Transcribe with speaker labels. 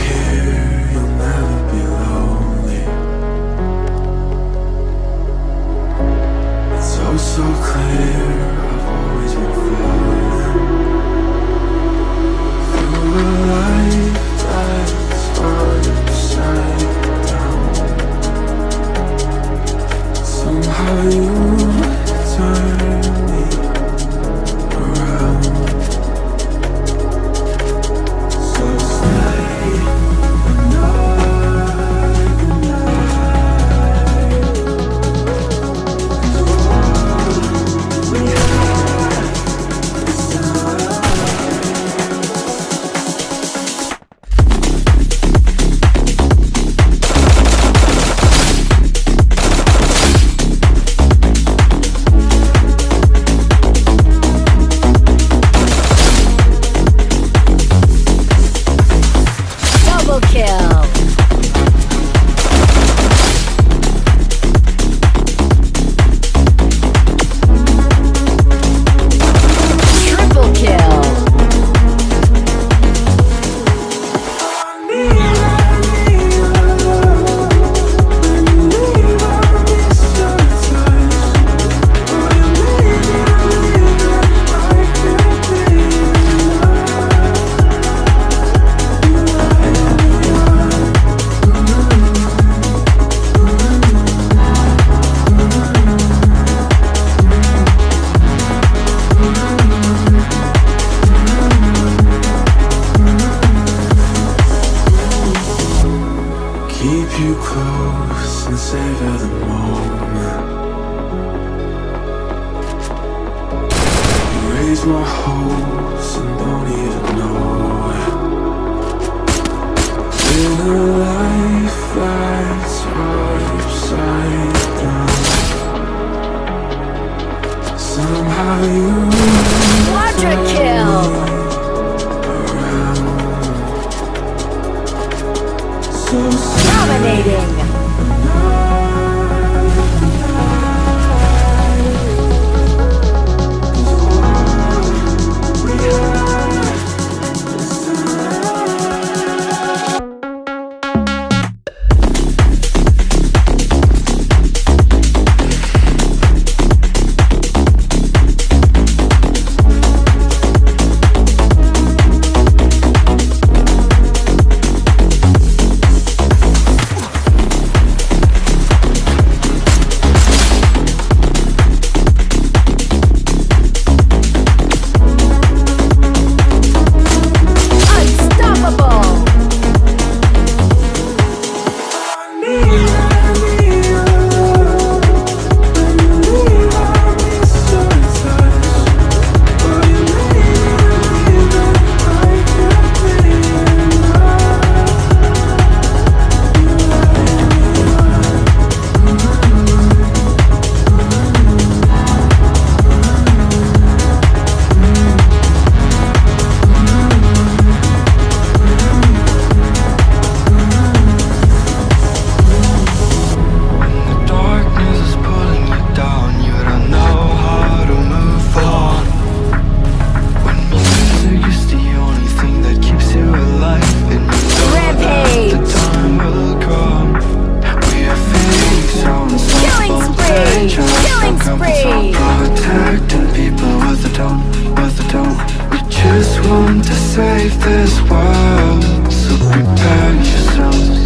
Speaker 1: here.
Speaker 2: Double kill.
Speaker 1: these were holes and don't even know In a life that's upside down Somehow you
Speaker 2: Quadra kill!
Speaker 1: Around. So
Speaker 2: Dominating!
Speaker 1: Save this world So prepare yourself